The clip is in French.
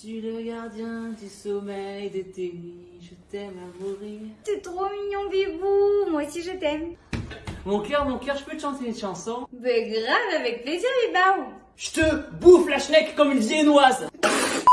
suis le gardien du sommeil de tes nuits, Je t'aime à mourir. T'es trop mignon, Bibou. Moi aussi, je t'aime. Mon cœur, mon cœur, je peux te chanter une chanson? Ben grave, avec plaisir, Bibou. Je te bouffe la schneck comme une viennoise